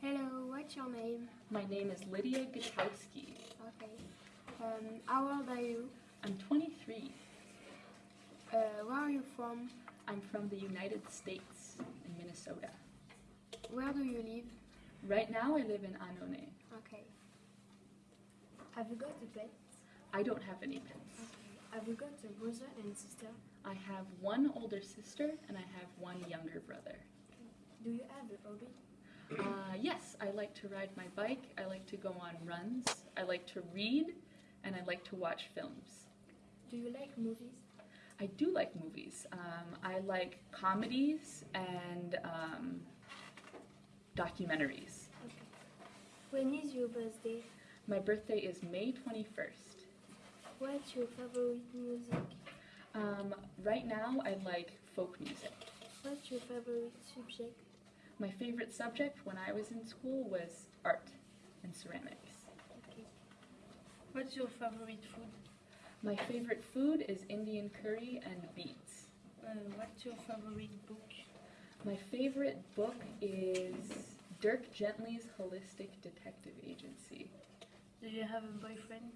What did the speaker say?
Hello, what's your name? My name is Lydia Gutowski. Okay. Um, how old are you? I'm 23. Uh, where are you from? I'm from the United States in Minnesota. Where do you live? Right now I live in Annonay. Okay. Have you got a pet? I don't have any pets. Have you got a brother and sister? I have one older sister and I have one younger brother. Do you have a hobby? Uh, yes, I like to ride my bike, I like to go on runs, I like to read, and I like to watch films. Do you like movies? I do like movies. Um, I like comedies and um, documentaries. Okay. When is your birthday? My birthday is May 21st. What's your favorite music? Um, right now, I like folk music. What's your favorite subject? My favorite subject when I was in school was art and ceramics. Okay. What's your favorite food? My favorite food is Indian curry and beets. Uh, what's your favorite book? My favorite book is Dirk Gently's Holistic Detective Agency. Do you have a boyfriend?